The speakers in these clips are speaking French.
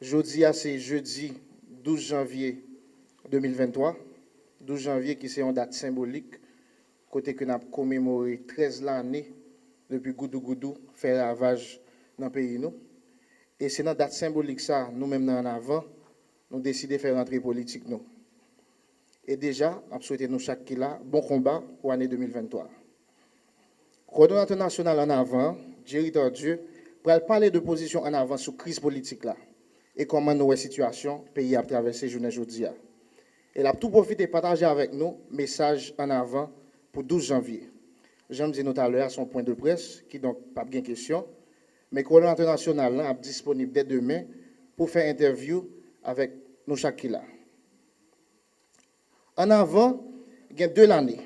Jodi a se jeudi 12 janvye 2023, 12 janvye ki se yon dat simbolik, kote ke nap komemori 13 lani depi goudou goudou fè ravaj nan peyi nou. E se nan dat simbolik sa, nou menm nan avan, nou deside fè rentre politik nou. E deja, ap souwete nou chak ki la, bon komba ou ane 2023. Koordinateur nasyonal an avan, Jerry Tardieu, pral pale de pozisyon an avan sou kriz politik la. Et comment nous la situation pays a traversé journée aujourd'hui. Elle a tout profité de partager avec nous message en avant pour 12 janvier. J'aime dire tout à l'heure son point de presse, qui donc pas bien question, mais le coordonnateur national est disponible dès demain pour faire interview avec nous chaque là. En avant, il y a deux années.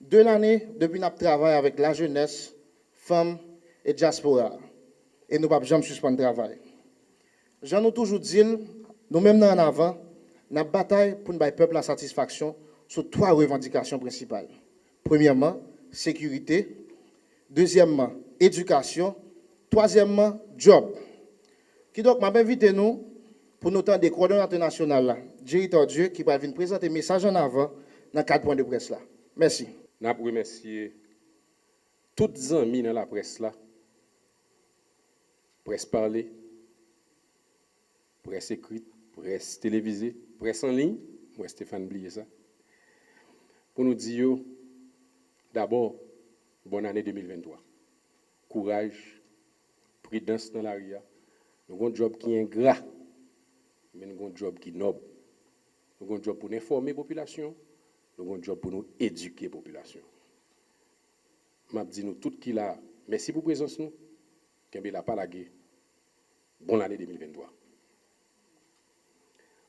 Deux années depuis notre travail avec la jeunesse, femmes et diaspora. Et nous ne pouvons jamais suspendre le travail. J'en ai toujours dit, nous-mêmes en avant, nous bataille pour nous peuple la satisfaction sur trois revendications principales. Premièrement, sécurité. Deuxièmement, éducation. Troisièmement, job. Qui donc m'a invité nous pour nous des coordonnateurs nationaux Jerry Dieu qui va venir présenter message en avant dans quatre points de presse là. Merci. Nous remercier toutes les amis dans la presse là. Presse parler, presse écrite, presse télévisée, presse en ligne. Moi, Stéphane, oubliez ça. Pour nous dire, d'abord, bonne année 2023. Courage, prudence dans l'arrière. Nous avons un job qui est ingrat, mais nous avons un job qui est noble. Nous avons un job pour informer la population, nous avons un job pour nous éduquer la population. Je dis nous tout qui là, merci pour la présence nous, pas la guerre. Bonne année 2023.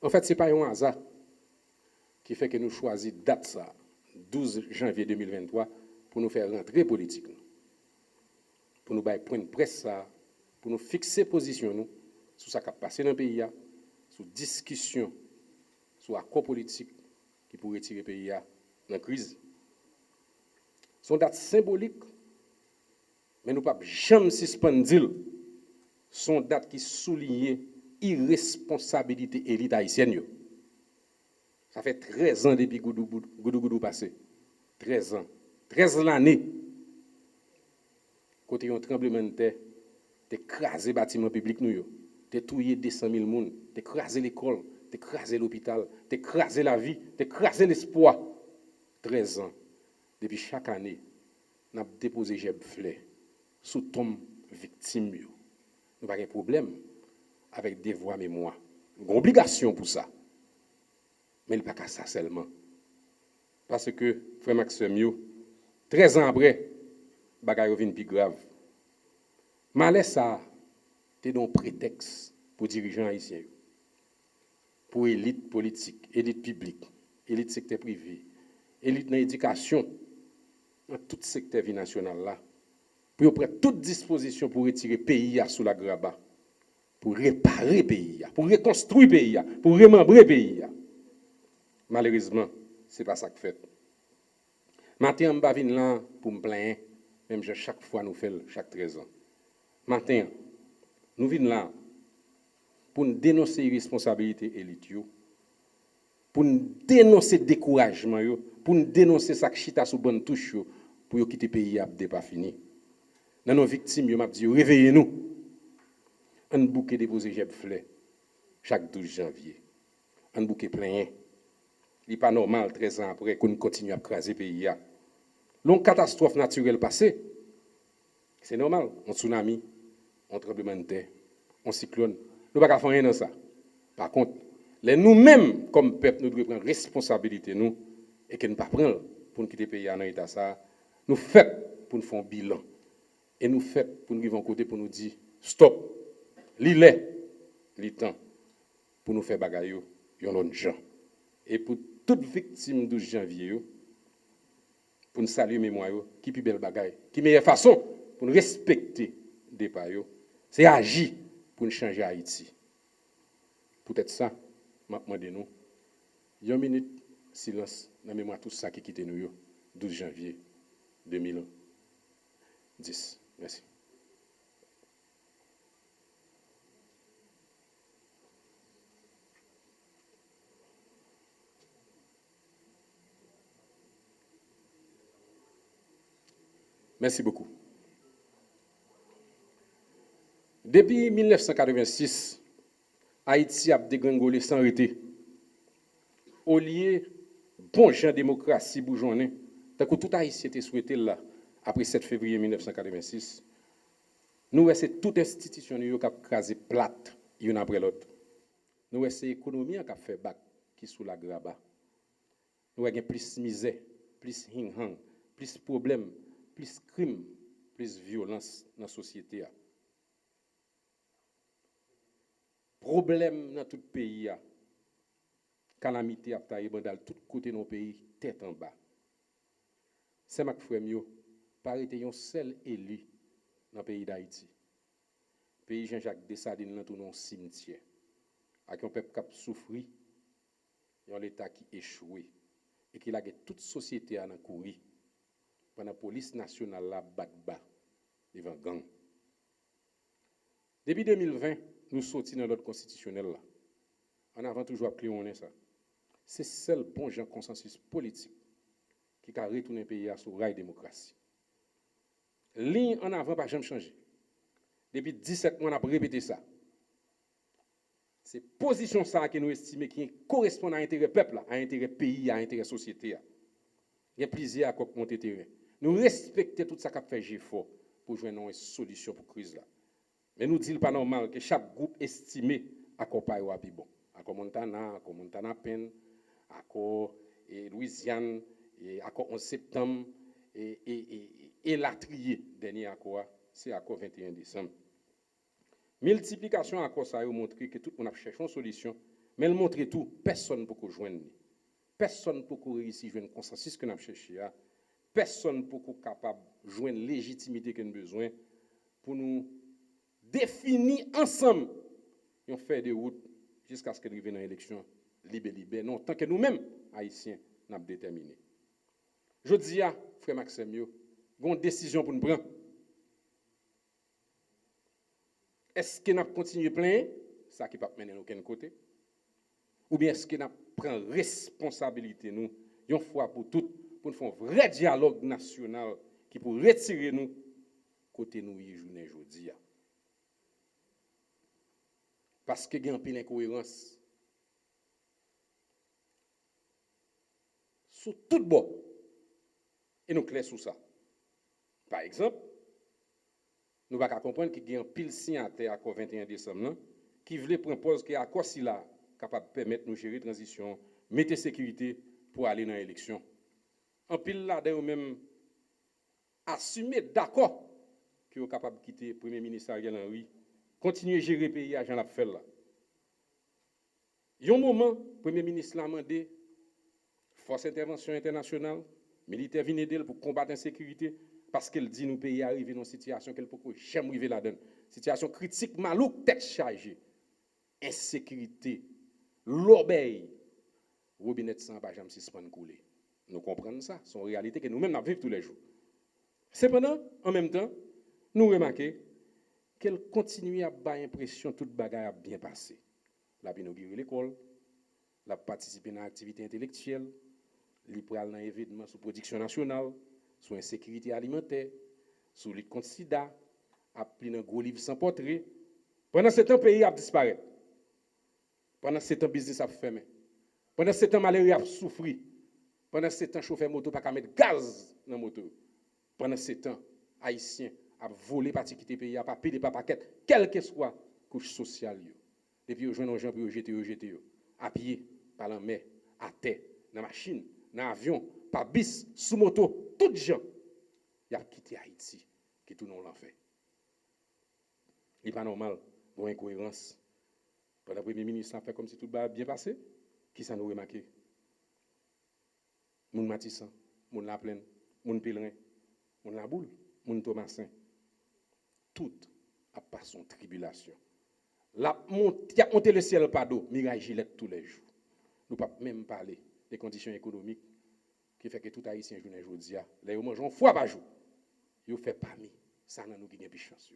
En fait, ce n'est pas un hasard qui fait que nous choisissons date ça, 12 janvier 2023, pour nous faire rentrer politique. Pour nous faire point de presse pour nous fixer position sur ce qui a passé dans le pays, sur discussion, sur accord politique qui pourrait tirer le pays dans la crise. Son date symbolique, mais nous ne pouvons jamais suspendre son date qui souligne irresponsabilité élite haïtienne. Ça fait 13 ans depuis Goudou Goudou, Goudou passé. 13 ans. 13 l'année. Côté un tremblement de terre, écrasé bâtiment public nous tué 200 000 personnes, écrasé l'école, écrasé l'hôpital, écrasé la vie, écrasé l'espoir. 13 ans. Depuis chaque année, nous avons déposé Jeb Flé sous tombe victime. Nous n'avons pas de problème avec des voix mémoire. Une obligation pour ça. Mais il n'y a pas ça seulement. Parce que, frère Maxime, 13 ans après, bagaille vient plus grave. Malais ça, c'est un prétexte pour dirigeants haïtiens, pour élite politique, élite publique, élite secteur privé, élite dans l'éducation, dans tout secteur national là, pour prendre toute disposition pour retirer le pays sous la graba pour réparer le pays, pour reconstruire le pays, pour remembrer le pays. Malheureusement, ce n'est pas ça que fait. Maintenant, je vais là pour me plaindre, même chaque fois nous faisons, chaque 13 ans. Maintenant, nous venons là pour nous dénoncer l'irresponsabilité élite, pour nous dénoncer le découragement, pour nous dénoncer ça qui sous bonne touche, pour quitter le pays à pas fini. Dans nos victimes, je dit, réveillez-nous un bouquet déposé Jeb Flé chaque 12 janvier. Un bouquet plein. Il n'est pas normal, 13 ans après, qu'on continue à craser le pays. L'on catastrophe naturelle passée, c'est normal. Un tsunami, un tremblement de terre, un cyclone. Nous ne pouvons pas faire rien dans ça. Par contre, nous-mêmes, comme peuple, nous devons prendre responsabilité, nous, et que nous ne pas prendre pour nous quitter le pays dans l'état ça. Nous faisons pour nous faire un bilan. Et nous faisons pour nous vivre en côté pour nous dire stop, L'île est, temps pour nous faire bagaille, y a gens. Et pour toute victime de janvier, pour nous saluer mémoire, qui plus belle bagaille, qui meilleure façon pour nous respecter des pas, c'est agir pour nous changer Haïti. Peut-être ça, je demande nous, une minute silence dans la mémoire tout ça qui quitte nous, 12 janvier 2010. Merci. Merci beaucoup. Depuis 1986, Haïti a dégringolé sans arrêter. Au lieu bon gens démocratie tant que tout Haïtien était souhaité là, après 7 février 1986, nous c'est toute institution qui a crasé plate, une après l'autre. Nous c'est l'économie qui a fait bac, qui sous la graba. Nous avons plus misère, plus hing-hang, plus problèmes, plis krim, plis violans nan sosyete a. Problem nan tout peyi a. Kalamite ap ta e bandal tout kote nan peyi, tet an ba. Se mak fwem yo, parite yon sel eli nan peyi da iti. Peyi Jean-Jacques Dessadine nan tou nan simtye. Ak yon pep kap soufri, yon l'Etat ki echouwe. E ki lage tout sosyete a nan kouri. Pendant la police nationale la bat devant gang. Depuis 2020, nous sortis dans l'ordre constitutionnel là. En avant toujours appelé on est ça. C'est seul bon genre consensus politique qui a retourné le pays à sous rail démocratie. Ligne en avant pas jamais changé. Depuis 17 mois, on a répété ça. C'est position ça que nous estimons qui correspond à l'intérêt peuple, à l'intérêt pays, à l'intérêt société. Il y a plusieurs à monter terrain. Nous respectons tout ça qui fait GFO pour jouer une solution pour la crise. Là. Mais nous disons pas normal que chaque groupe estimé accompagne à bon. À Montana, à Montana Pen, à Louisiane, à 11 septembre, et, et, et, et la trier, dernier accord, c'est accord 21 décembre. Multiplication accord ça a montré que tout le monde a cherché une solution, mais elle montre tout, personne ne peut joindre. Personne ne peut réussir à joindre consensus que nous avons cherché. personne pour qu'on capable de joindre légitimité qu'on a besoin pour nous définir ensemble et on fait des routes jusqu'à ce qu'on arrive dans l'élection libérée. Non, tant que nous-mêmes, Haïtiens, nous avons déterminé. Je dis à frère Maxime, il y a une décision pour nous prendre. Est-ce que nous continuons à plaindre Ça qui ne va pas mener aucun côté. Ou bien est-ce que nous prenons responsabilité, nous, une fois pour toutes, pour nous faire un vrai dialogue national qui pour retirer nous côté nous journée aujourd'hui. Parce qu'il y a un peu d'incohérence. Sur tout bord. Et nous clairs sur ça. Par exemple, nous ne pouvons pas comprendre qu'il y a un pile signataire à 21 décembre qui voulait proposer qu'il y a quoi si là capable de permettre nous gérer la transition, mettre sécurité pour aller dans l'élection. Un pile là, d'ailleurs, même assumer d'accord qu'il est capable de quitter le Premier ministre Ariel Henry, continuer à gérer le pays à Jean là. Il y a un moment, le Premier ministre l'a demandé, force d'intervention internationale, militaire viennent pour combattre l'insécurité, parce qu'elle dit nous pays arriver dans une situation qu'elle peut jamais arriver là-dedans. Situation critique, malouk, tête chargée. Insécurité, l'obéi. Robinet sans pas jamais suspendre. Nous comprenons ça, c'est une réalité que nous-mêmes vivons tous les jours. Cependant, en même temps, nous remarquons qu'elle continue à avoir l'impression que toute bagaille a bien passé. La a inauguré l'école, la participé à l'activité intellectuelle, l'IPRAL dans l'événement sous production nationale, sur l'insécurité alimentaire, sur les contre sida, a pris un gros livre sans portrait. Pendant ce temps, le pays a disparu. Pendant ce temps, le business a fermé. Pendant ce temps, malheureux a souffert. Pendant ce temps, chauffeur moto pas mettre gaz dans moto. Pendant ce temps, Haïtien a volé particulier pays, a pas payé pas paquet, quelle que soit couche sociale. Depuis, ils ont gens pour jeter, jeter, à pied, par la mer, à terre, dans machine, dans l'avion, par bis, sous moto, les gens, ils ont quitté Haïti, qui tout le monde l'a fait. Il n'est pas normal, une incohérence. Pendant le Premier ministre a fait comme si tout va bien passé, qui ça nous remarqué Moun Matissan, Moun La Plaine, Moun Pèlerin, Moun La Boule, Moun Thomasin. Tout a passé son tribulation. La monte, a monté le ciel par d'eau, Mirai Gillette tous les jours. Nous ne pouvons même parler des conditions économiques qui fait que tout haïtien journée aujourd'hui, là, ils mangent fois par jour. Ils fait parmi. Ça, n'a nous qui plus chance.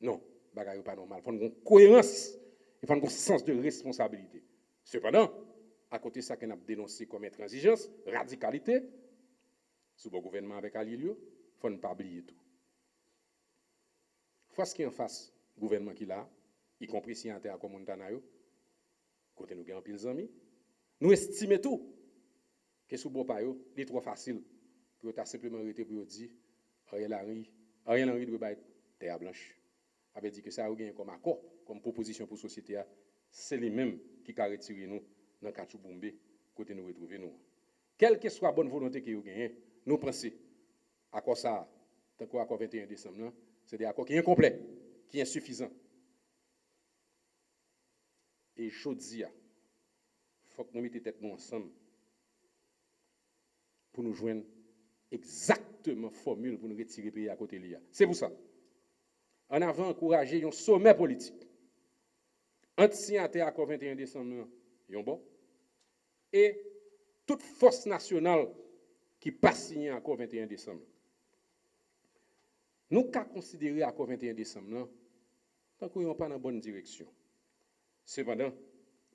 Non, bagaille pas normal. Il faut une cohérence, il faut un sens de responsabilité. Cependant, à côté de ça qu'on a dénoncé comme intransigeance, radicalité, sous le gouvernement avec Alilio, faut ne pas oublier tout. Force qui en face, gouvernement qui là, y compris si en terre comme Montana, côté nous avons pile amis, nous estimons tout que sous bon pas est trop facile pour ta simplement arrêter pour dire Ariel Henry, Ariel Henry doit être terre blanche. Avait dit que ça a gagné comme accord, comme proposition pour la société, c'est les mêmes qui ont retiré nous dans Kachou côté nous retrouver nous. Quelle que soit la bonne volonté que vous gagnez, nous pensons à quoi ça, tant qu'à 21 décembre, c'est des accords qui sont incomplets, qui sont insuffisants. Et je dis, il faut que nous mettions tête ensemble pour nous joindre exactement formule pour nous retirer le pays à côté de l'IA. C'est pour ça. En avant, encourager un sommet politique. Anti-signataire à 21 décembre, bon? Et toute force nationale qui passe signé à 21 décembre. Nous avons considéré à 21 décembre, tant qu'on n'est pas dans la bonne direction. Cependant,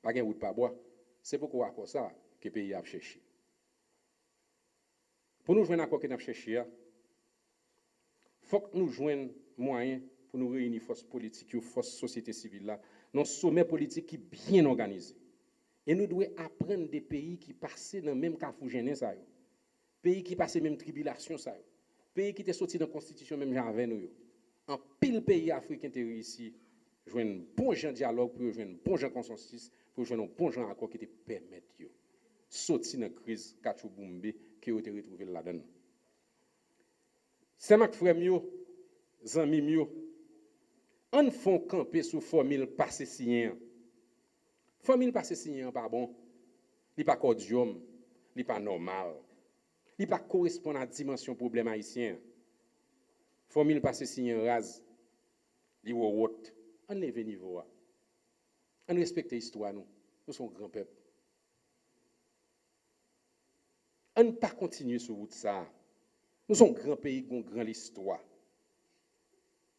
pas de route pas bois. C'est pourquoi à ça que le pays a cherché. Pour nous joindre quoi que nous cherché, il faut que nous joignions moyens pour nous réunir forces politiques et forces société civile là, dans sommet politique qui est bien organisé. Et nous devons apprendre des pays qui passaient dans le même cafou ça Pays qui passaient même tribulation ça Pays qui étaient sortis dans la constitution même avec nous. En pile pays africain qui réussi jouer un bon dialogue pour jouer un bon consensus pour jouer un bon accord qui te permettent de sortir dans la crise Kachou Boumbe qui a été retrouvé là-dedans. C'est ma frère mio, on font camper sous formule passé Famil pa se sinyen pa bon. Li pa kodyom, li pa normal. Li pa korespon a dimensyon problem haisyen. Famil pa se sinyen raz. Li wowot. An leve nivou a. An respekte histwa nou. Nou son gran pep. An pa kontinye sou wout sa. Nou son gran peyi kon gran l'histwa.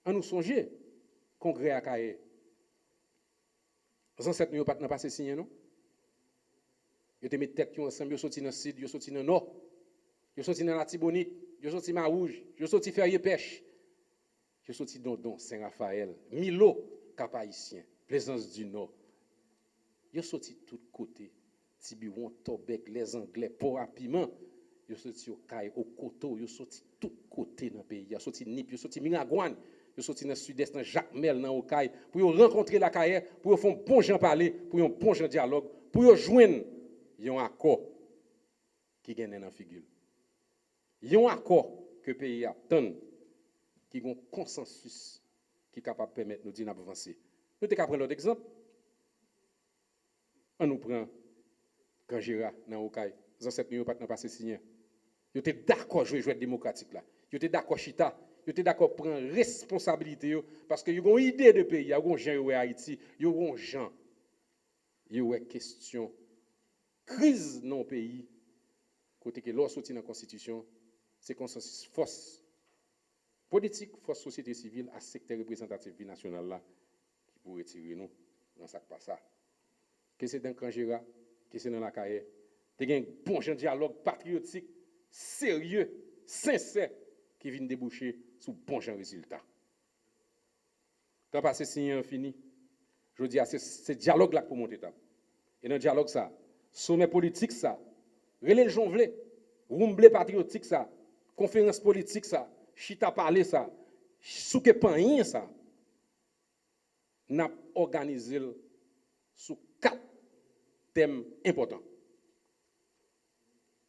An nou sonje, kongre akaye, Les ancêtres n'ont pas passé signé, non? Ils ont mis tête, ils ont ensemble, ils ont sorti dans le sud, ils ont sorti dans le nord, ils ont sorti dans la Tibonite, ils ont sorti dans la Rouge, ils ont sorti dans pêche, ils ont sorti dans le Saint-Raphaël, Milo, cap haïtien, plaisance du nord. Ils ont sorti de tous côtés, Tibiouan, Tobek, les Anglais, pour rapidement. Ils sont sortis au Caille, au Coteau, ils sont sortis de tous côtés dans le pays. Ils sont sortis Nip, ils sont sortis de sont sortis dans le sud-est, dans Jacques Mel, dans Okaï, pour rencontrer la Caille, pour faire un bon gens parler, pour un bon gens dialogue, pour joindre un accord qui gagne dans la figure. Un accord que le pays attend, qui a un consensus qui est capable de permettre nous d'avancer. Nous sommes prendre l'autre exemple. On nous prend Kanjira dans Okaï. Les ancêtres n'ont pas passé signé. Ils étaient d'accord jouer jouer démocratique là. Ils étaient d'accord chita. yo te d'accord prendre responsabilité yo, parce que yo gon idée de pays, yo gon gens Haïti, yo gon gens. Yo est question crise non pays côté que l'on sorti dans la constitution, c'est consensus force politique, force société civile à secteur représentatif national là qui pourrait tirer nous dans ça pas ça. Que c'est dans Kangera, que c'est dans la carrière. Tu un bon dialogue patriotique sérieux, sincère qui vient déboucher sou bon jan rezultat. Tan pa se sinyen fini, je di a ah, se, se diyalog lak pou monte tab. E nan diyalog sa, soumen politik sa, rele jonvle, roumble patriotik sa, konferans politik sa, chita pale sa, souke pan yin sa, nap organize l sou kat tem important.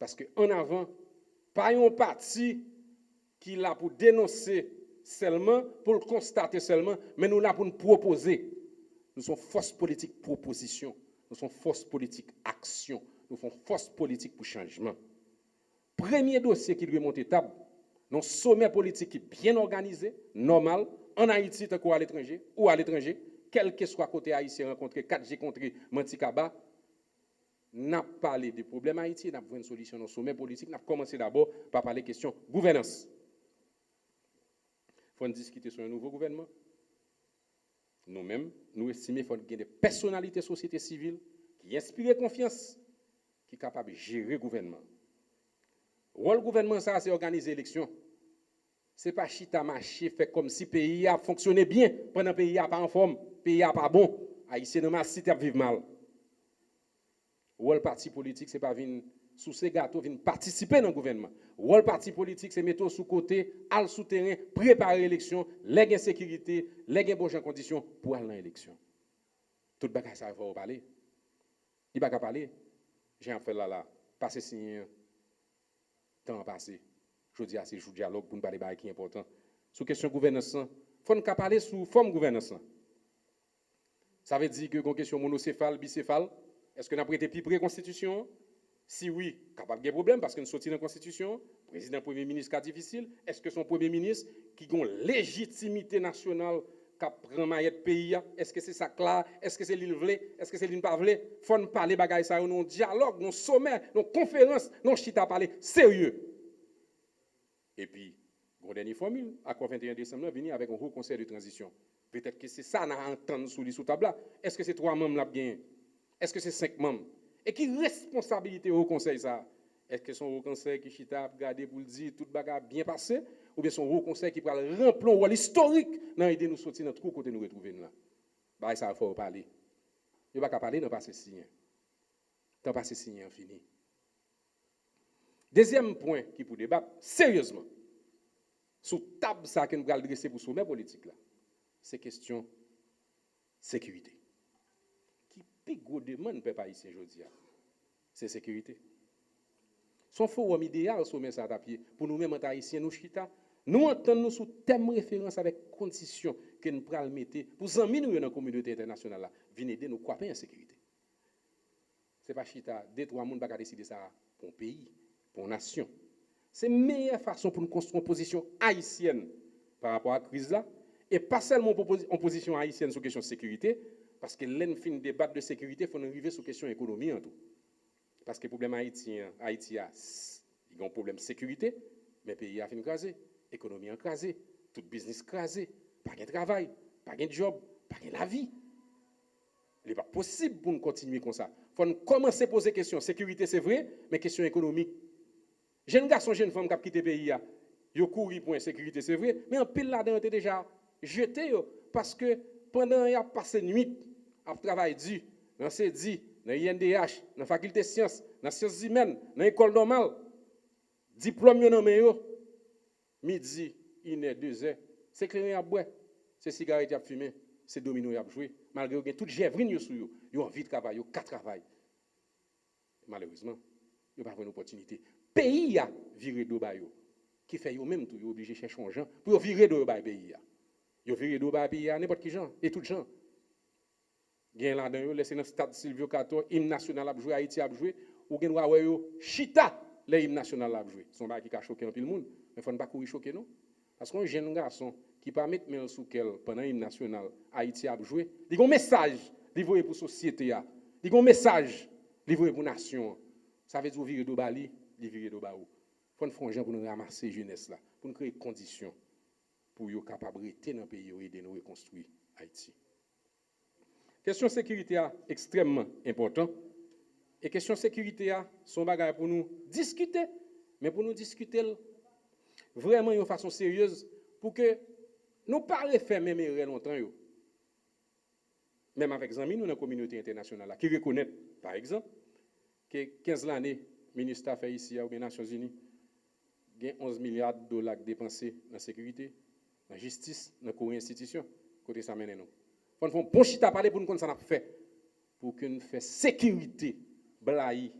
Paske an avan, pa yon pati qui l'a pour dénoncer seulement, pour le constater seulement, mais nous là pour nous proposer. Nous sommes force politique proposition, nous sommes force politique action, nous sommes force politique pour changement. Premier dossier qui doit monter table, un sommet politique qui bien organisé, normal, en Haïti, ou à l'étranger, ou à l'étranger, quel que soit côté haïtien rencontré, 4G contre Mantikaba, n'a parlé des problèmes haïtiens, n'a une solution le sommet politique, n'a commencé d'abord par parler question gouvernance. Faut discuter sur un nouveau gouvernement. Nous-mêmes, nous estimons qu'il faut qu'il y des personnalités de société civile qui inspirent confiance, qui sont capables de gérer le gouvernement. Le rôle gouvernement, ça, c'est organiser l'élection. c'est pas chita marché fait comme si le pays a fonctionné bien pendant le pays a pas en forme, le pays a pas bon. Haïtien dans ma cité vivre mal. Le parti politique c'est pas venir sous ces gâteaux venir participer dans le gouvernement. Ou le parti politique c'est mettre sous côté, al souterrain, préparer l'élection, les sécurité, les bonnes conditions pour aller dans l'élection. Tout bagage ça va parler. Il va pas parler. J'ai un fait là là, passer signer temps passé. Je dis à ces jours dialogue pour nous parler de qui est important. Sur question gouvernance, il faut nous parler sous forme gouvernance. Ça veut dire que question monocéphale, bicéphale, est-ce que nous avons été plus près constitution? Si oui, capable de problème parce que nous sommes dans la constitution, président premier ministre cas difficile, est-ce que son premier ministre qui a une légitimité nationale qui prend maillette pays, est-ce que c'est ça là Est-ce que c'est l'île Est-ce que c'est l'île pas Il faut parler de ça, nous dialogue, nos sommet, nos conférences, nos chita parler sérieux. Et puis, une dernière formule, à 21 décembre, venir avec un haut conseil de transition. Peut-être que c'est ça qu'on a entendu sous les sous-table Est-ce que c'est trois membres là bien? Est-ce que c'est cinq membres? E ki responsabilite ou konsey sa? Eske son ou konsey ki chita ap gade pou l'di tout baga bien pase? Ou bien son ou konsey ki pral remplon wal historik nan ide nou soti nan trou kote nou retrouven la? Ba e sa fò ou pale. Yo baka pale nan pase sinyen. Tan pase sinyen fini. Dezyem poin ki pou debat, seryosman, sou tab sa ke nou pral dresse pou soumen politik la, se kestyon sekurite. Qui plus gros demande peuple haïtien aujourd'hui, c'est sécurité. Son forum idéal sommet ça pour nous-mêmes en haïtiens nous chita, nous entendons sous thème référence avec condition que nous prenons mettre pour amis nous dans la communauté internationale là, venir aider nous quoi en sécurité. C'est pas chita, deux trois monde pas décider ça pour un pays pour une nation. C'est la meilleure façon pour nous construire une position haïtienne par rapport à la crise là, et pas seulement en position haïtienne sur la question de sécurité, parce que l'en fin débat de sécurité, il faut arriver sur la question économie en tout. Parce que le problème haïtien, Haïti a, il a un problème de sécurité, mais le pays a fini crasé, l'économie a crasé, tout business crasé, pas de travail, pas de job, pas de la vie. Il n'est pas possible pour nous continuer comme ça. Il faut commencer à poser question. Sécurité, c'est vrai, mais question économique, Jeune garçon, jeune femme qui a quitté le pays, ils ont couru pour l'insécurité, c'est vrai, mais en pile là-dedans, déjà jeté parce que pendant qu'il a passé nuit à travailler dur, dans CEDI, dans l'INDH, dans la faculté de sciences, dans les sciences humaines, dans l'école normale, diplôme yon nan midi, une heure, deux heures, c'est clair à boire, c'est cigarette à fumer, c'est domino à jouer, malgré que toute gèvrine yo sou yo, yo envie de travailler, yo quatre travail. Malheureusement, yo pas une opportunité. Pays a viré de bayo qui fait yo même tout yo obligé chercher un gens pour virer de bail pays a. Yo viré de bail pays n'importe qui gens et tout gens gen là dedans yo laissé dans stade Silvio Cato hymne national a jouer Haïti a jouer ou gen wa yo chita le hymne national a jouer son bail qui a choqué un pile monde. Mais faut pas courir choquer non? Parce qu'un jeune garçon qui pas mettre main sous quel pendant hymne national Haïti a jouer il a un message livré pour société a il a un message livré pour nation. Ça veut dire virer de bali li viré de baou. Faut nous faire pour nous ramasser jeunesse là, pour nous créer des conditions pour yo dans le pays et aider nous reconstruire Haïti. Question sécurité est extrêmement important. Et question sécurité son bagage pour nous discuter, mais pour nous discuter vraiment de façon sérieuse pour que nous pas faire même longtemps yo. Même avec amis nous dans la communauté internationale qui reconnaissent par exemple que 15 années ministre fait ici aux Nations Unies, il y a 11 milliards de dollars dépensés dans la sécurité, dans la justice, dans les institutions. Côté ça mène nous. Faut faire un bon chita parler pour nous qu'on ça fait pour que nous fassions sécurité blaï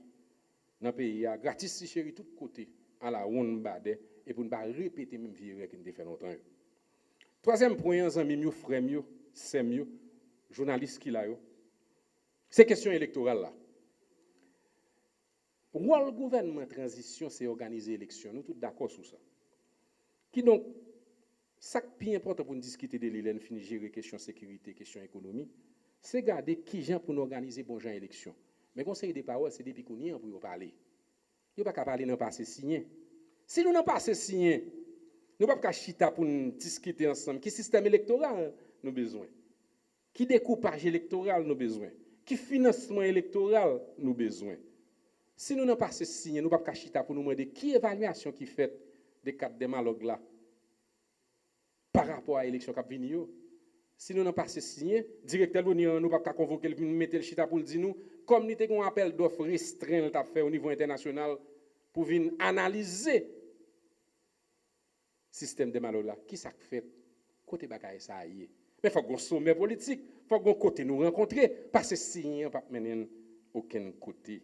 dans le pays gratis si chéri tout côté à la ronde bade et pour ne pas répéter même vie que nous fait longtemps. Troisième point, amis mieux frères mieux, c'est mieux journalistes qui là C'est question électorale là. Le gouvernement transition, c'est organiser l'élection. Nous tous d'accord sur ça. Qui donc, ça qui est important pour nous discuter de l'île, finir gérer question sécurité, question économie, c'est garder qui gens pour nous organiser bon genre élection. Mais conseil des paroles, c'est depuis qu'on y est pour parler. Nous ne pas parler dans passé signé. Si nous n'avons pas signé, nous ne pouvons pas chita pour discuter ensemble. Quel système électoral nous besoin? Qui découpage électoral nous besoin? Qui financement électoral nous besoin? Si nous n'avons pas ce signe, nous ne pouvons pas chita pour nous demander qui évaluation qui fait des quatre démalogues là par rapport à l'élection qui yo. Si nous n'avons pas signé, directeur de l'Union, nous pas convoquer, mettre le chita pour dire nous, comme nous avons un appel d'offres restreint au niveau international pour venir analyser le système de malo là. Qui ça fait? Côté bagaille ça. Mais il faut qu'on sommet politique, il faut qu'on côté nous rencontrer, parce que signé, on pas mener aucun côté.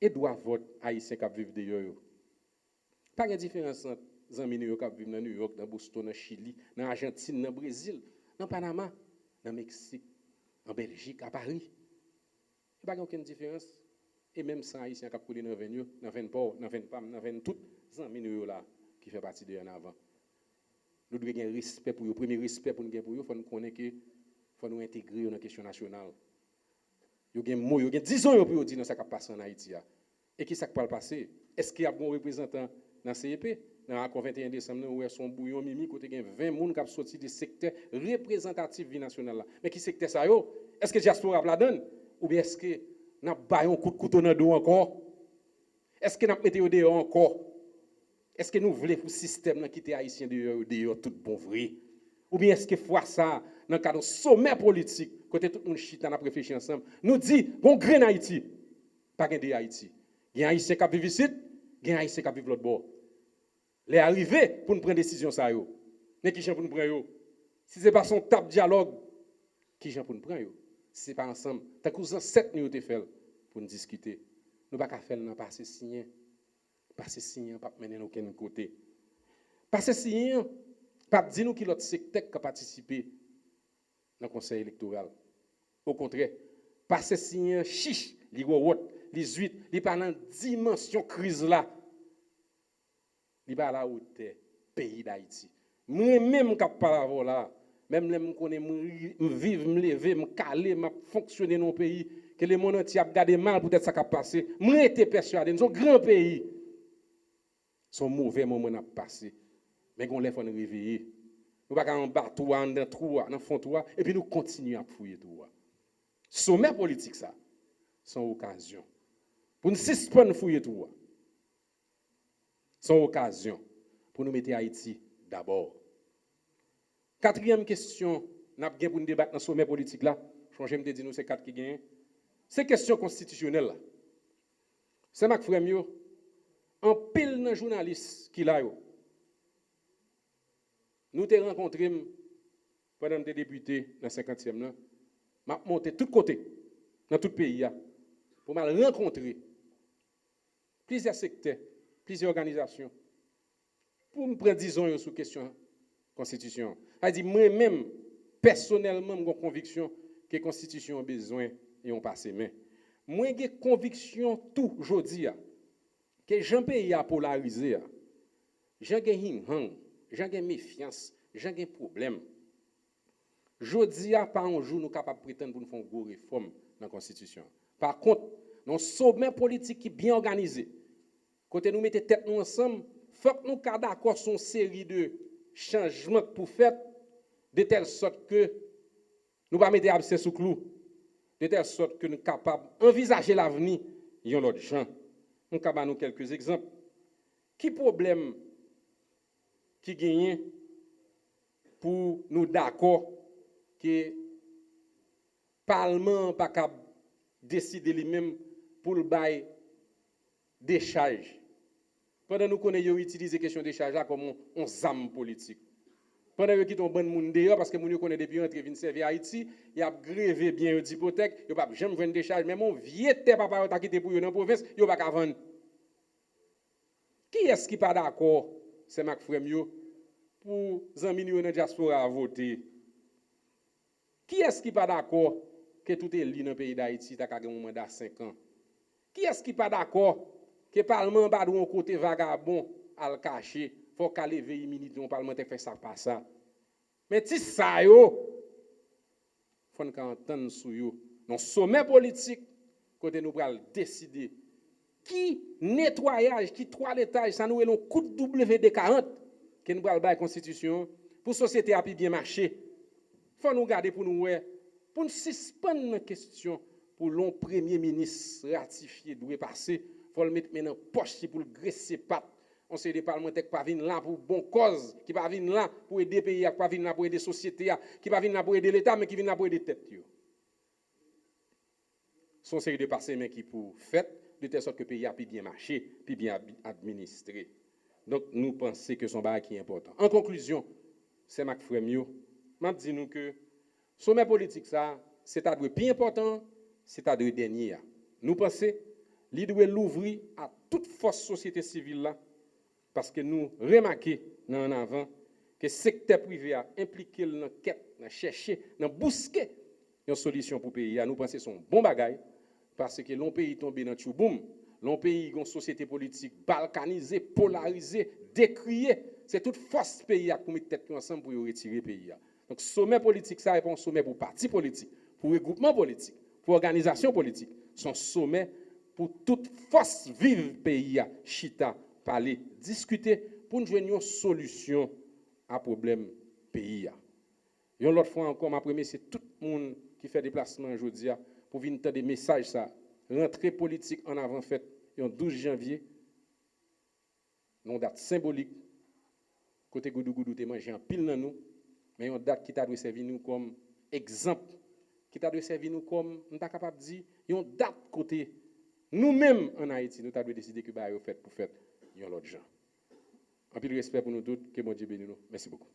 Et doit vote haïtien qui vivent de Pas de différence entre amis qui vivent dans New York, dans Boston, dans Chili, dans Argentine, dans Brésil dans Panama, dans Mexique, en Belgique, à Paris. Il n'y a pas aucune différence. Et même sans Haïtien qui coulé dans 20 dans 20 ports, dans 20 femmes, dans 20 toutes les amis là qui fait partie de en avant. Nous devons avoir respect pour eux. Premier respect pour nous, il faut nous connaître que faut nous intégrer dans la question nationale. Il y a des mots, il y a 10 ans pour dire ce qui passe en Haïti. Et qui ça qui le passer? Est-ce qu'il y a un représentant dans le CEP dans le 21 décembre, où son bouillon mimi, 20 qui sont sortis du secteur représentatif vie nationale. Mais qui secteur ça Est-ce que diaspora la donne? Ou bien est-ce que nous avons un coup de couteau dans le dos encore? Est-ce que nous avons mis dehors encore? Est-ce que nous voulons un système qui était haïtien dehors tout bon vrai? Ou que fois ça, dans le cadre sommet politique, côté tout monde chita, nous réfléchi ensemble, nous dit, bon, de il y les arriver pour nous prendre décision ça yo. Mais qui pour nous prendre? Si c'est pas son tap dialogue, qui pour nous prendre? Si c'est pas ensemble, tant que sept nous te fait pour nous discuter. Nous pas faire dans passer signé. Passer signé pas mener aucun côté. Passer signé pas dire nous qui l'autre secteur qui a participé dans le conseil électoral. Au contraire, passer signé chiche, li gros les huit, li pendant dimension crise là li pas la pays d'Haïti. Moi même cap parler là, même les me connais me vivre, me lever, me caler, me fonctionner dans pays que les monde entier a gardé mal peut-être ça qui a passé. Moi été persuadé, nous sommes grand pays. Son mauvais moment a passé. Mais on les faut nous réveiller. Nous pas en bateau dans trou, dans fond toi et puis nous continuons à fouiller tout. Sommet politique ça. Sans occasion. Pour nous suspendre fouiller tout son occasion pour nous mettre Haïti d'abord. Quatrième question, nous avons pour nous débattre dans le sommet politique là. Je vais dire nous c'est quatre qui gagnent. C'est question constitutionnelle. C'est Marc Fremio, en pile de journaliste qui l'a Nous t'ai rencontré pendant des députés dans le 50e là. M'a monté de tous côtés dans tout le pays pour me rencontrer plusieurs secteurs plusieurs organisations, pour me prendre, disons, sur question constitution. Elle moi-même, personnellement, j'ai conviction que la constitution a besoin et on passe main. Moi, j'ai conviction tout aujourd'hui que Jean pays a polarisé. J'ai un j'ai méfiance, j'ai un problème. Jodi a pas un jour nous capables de prétendre pour nous faire une réforme dans la constitution. Par contre, nos sommet politique qui est bien organisé, Kote nou mette tet nou ansam, fok nou kada akor son seri de chanjman pou fet, de tel sot ke nou ba mette abse sou klou, de tel sot ke nou kapab envizaje l'aveni yon lot jan. Nou kaba nou kelkez ekzamp. Ki problem ki genyen pou nou d'akor ke palman pa kab deside li menm pou l'bay décharge Pendant nous connaissons, utilisé la question des charges comme un zam politique. Pendant qu'ils quittent bon monde dehors, parce que les gens connaissent depuis l'entrée de servir Haïti, ils ont grévé bien une hypothèque, ils n'ont pas jamais vendre des charges. Même mon vieux papa qui quitté pour eux dans la province, ils n'ont pas vendre. Qui est-ce qui n'est pas d'accord, c'est Mac Fremio, pour les millions de diaspora à voter? Qui est-ce qui n'est pas d'accord que tout est lié dans le pays d'Haïti, tu as un mandat de 5 ans? Qui est-ce qui n'est pas d'accord Ke parlement ba dou an kote vagabon al kache, fò ka leve yi mini don parlement te fè sa pa sa. Men ti sa yo, fòn ka anten sou yo, nan somè politik, kote nou pral deside, ki netwayaj, ki toaletaj, sa nou elon kout WD-40, ke nou pral bay konstitisyon, pou sosyete api bien mache. Fò nou gade pou nou we, pou nou sispan nan kestyon, pou lon premier minis ratifiye dwe pase, faut le mettre maintenant poche pour le graisser pattes. On sait des parlementaires qui pas venir là pour bonne cause, qui pas venir là pour aider pays, qui pas venir là pour aider société, qui pas venir là pour aider l'État, mais qui viennent là pour aider tête. Son série de passés mais qui pour fait de telle sorte que le pays a plus bien marché, plus bien administré. Donc nous pensons que son bail qui est important. En conclusion, c'est Mac Fremio. M'a dit nous que sommet politique ça, c'est à plus important, c'est à dernier. Nous pensons qu'il doit l'ouvrir à toute force société civile là parce que nous remarquons en avant que le secteur privé a impliqué dans la quête, dans chercher, dans busquer une solution pour le pays. Nous pensons que c'est un bon bagage parce que l'on pays tombé dans le boom, l'on pays une société politique balkanisée, polarisée, décriée. C'est toute force pays à mettre tête ensemble pour retirer le pays. Donc, sommet politique, ça répond sommet pour parti politique, pour regroupement politique, pour organisation politique. Son sommet pour toute force vive pays, chita, parler, discuter pour nous joindre une solution à problème pays. Et l'autre fois encore, ma première, c'est tout le monde qui fait déplacement aujourd'hui pour venir des messages, ça. Rentrée politique en avant fait, le 12 janvier, une date symbolique. Côté Goudou Goudou, en pile dans nous, mais une date qui t'a dû servir nous comme exemple, qui t'a dû servir nous comme, nous sommes capable de dire, une date côté nous-mêmes en Haïti, nous avons décidé que bah, fait pour faire l'autre gens. Un peu de respect pour nous tous, que mon Dieu bénisse nous. Merci beaucoup.